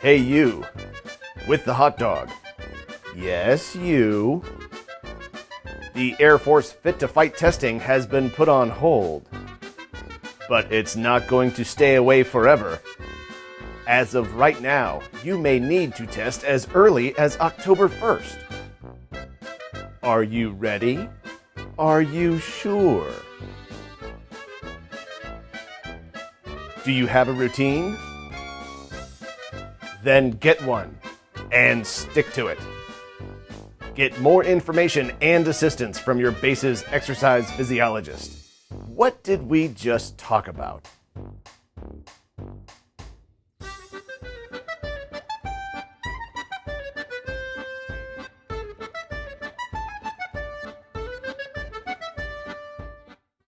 Hey, you. With the hot dog. Yes, you. The Air Force Fit to Fight testing has been put on hold. But it's not going to stay away forever. As of right now, you may need to test as early as October 1st. Are you ready? Are you sure? Do you have a routine? Then get one and stick to it. Get more information and assistance from your base's exercise physiologist. What did we just talk about?